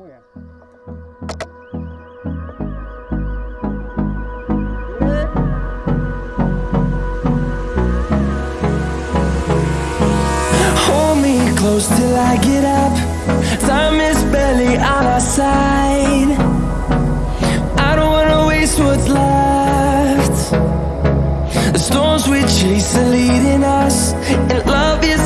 Hold me close till I get up. Time is barely on our side. I don't wanna waste what's left. The storms we chase are leading us And love is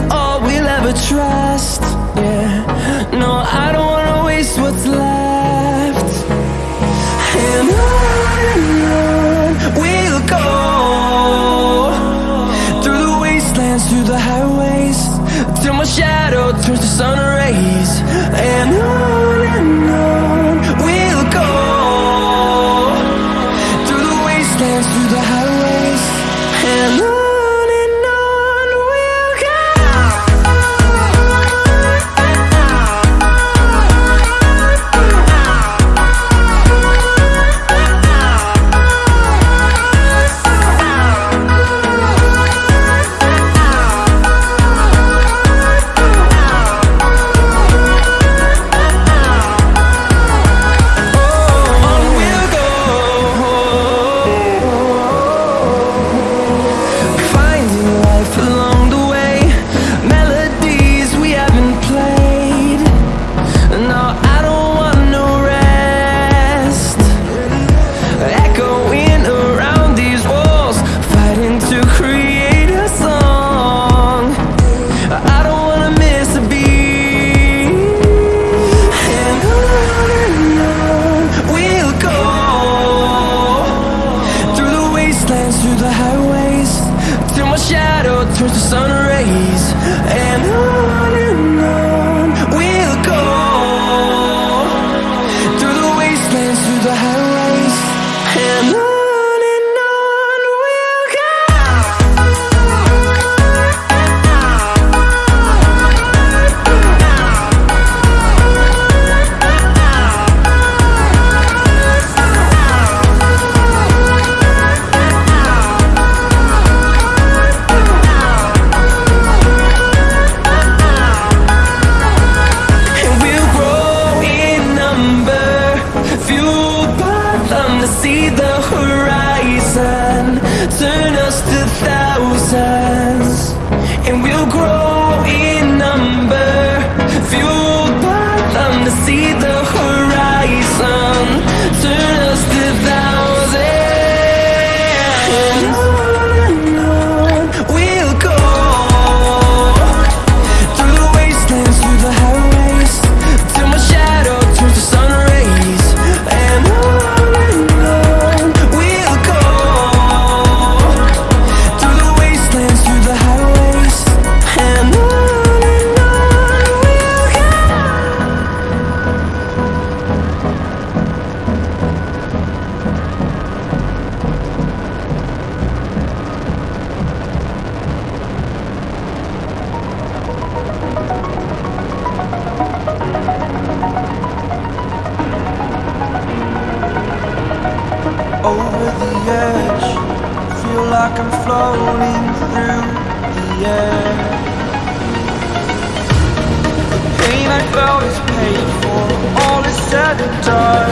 out is paid for, all is said and done.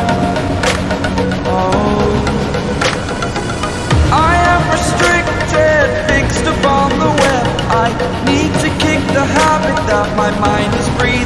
Oh, I am restricted, fixed upon the web. I need to kick the habit that my mind is free.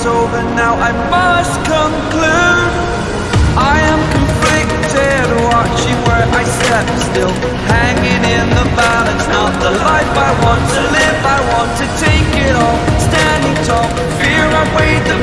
Story's over now, I must conclude. I am conflicted, watching where I step still, hanging in the balance. Not the life I want to live, I want to take it all, standing tall. Fear I weighed the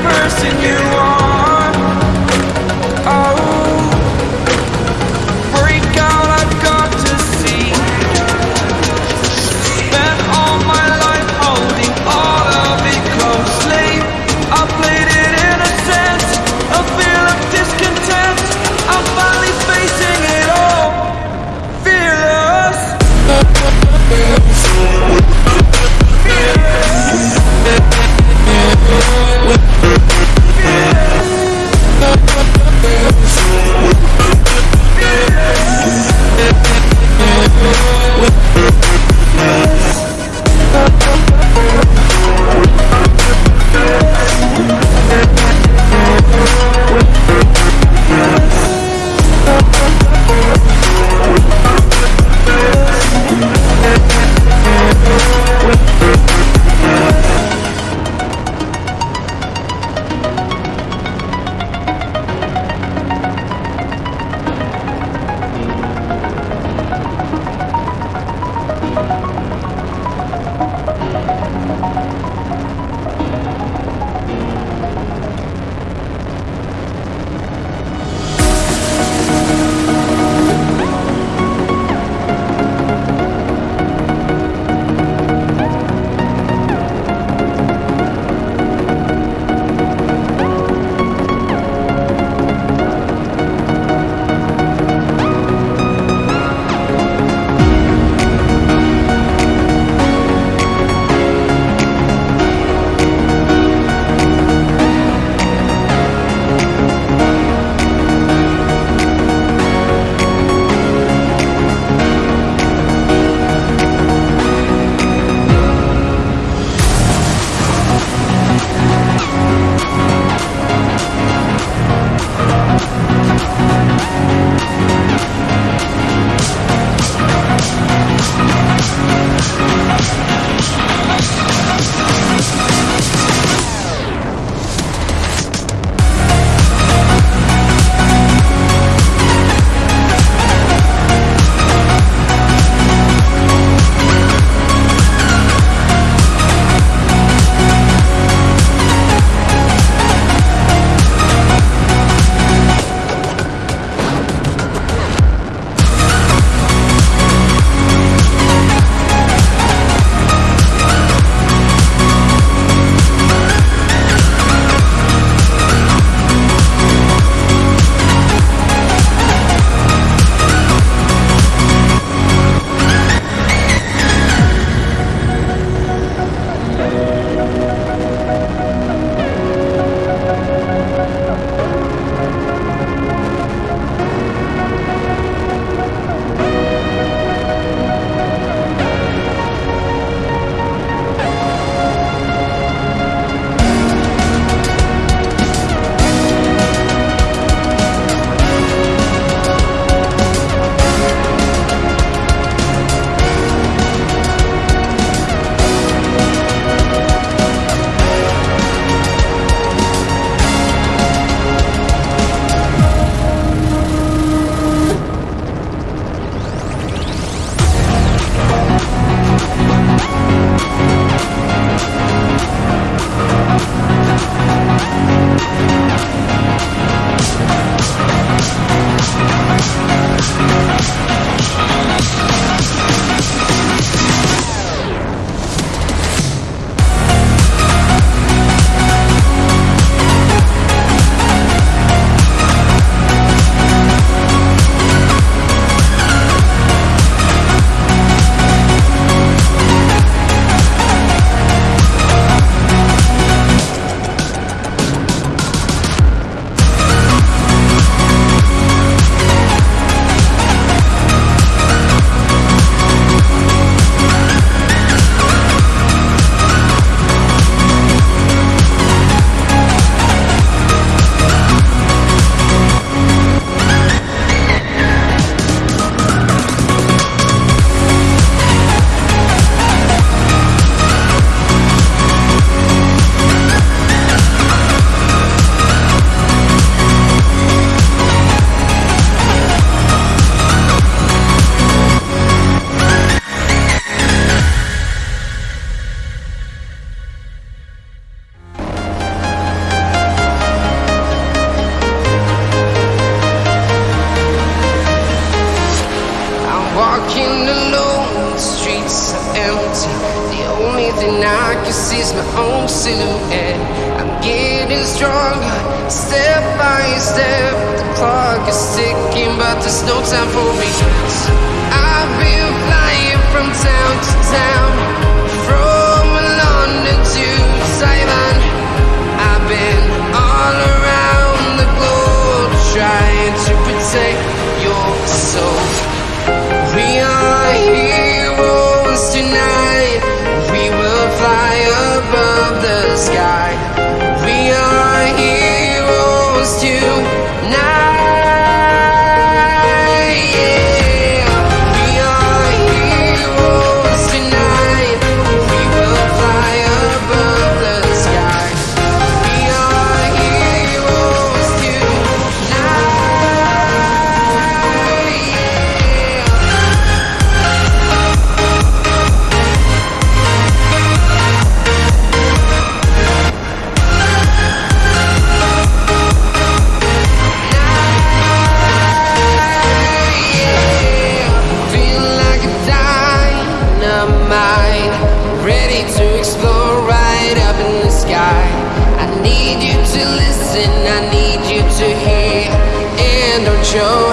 to listen, I need you to hear. And don't show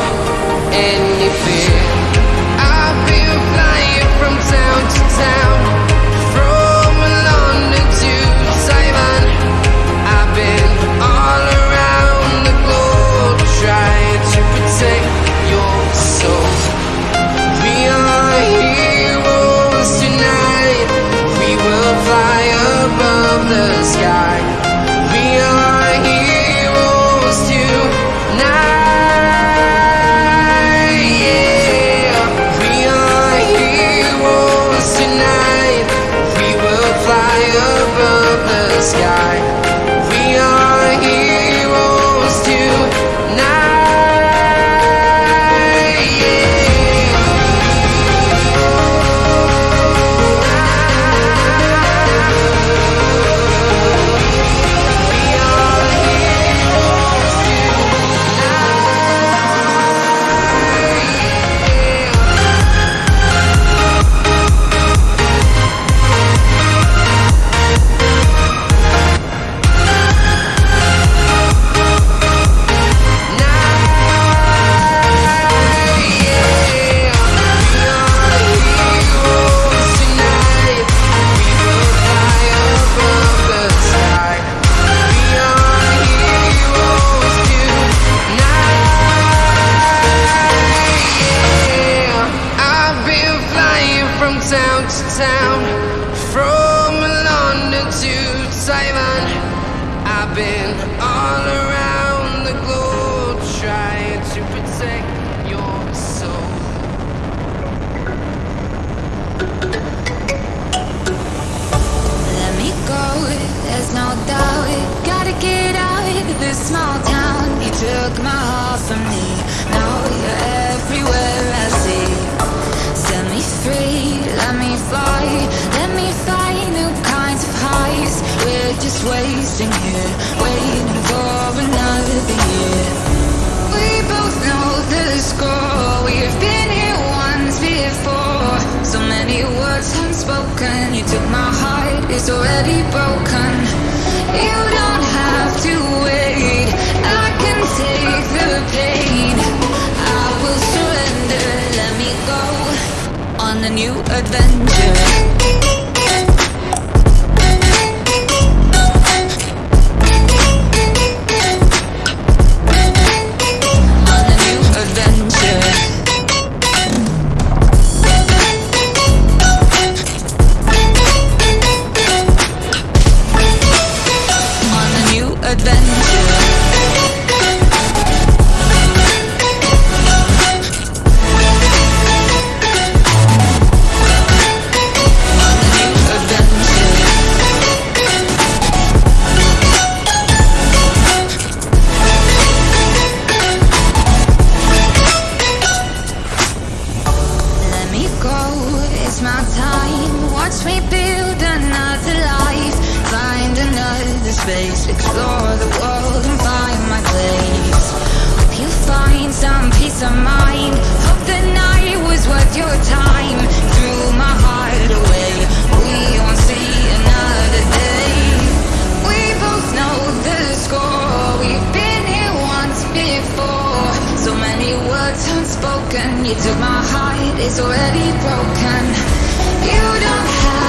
any fear. from town to town, from London to Taiwan. I've been all around the globe trying to protect your soul. Let me go, there's no doubt. Gotta get out of this small town. You took my heart from me. sitting here waiting for another year. We both know the score. We've been here once before. So many words unspoken. You took my heart, it's already broken. words unspoken. You took my heart, it's already broken. You don't have.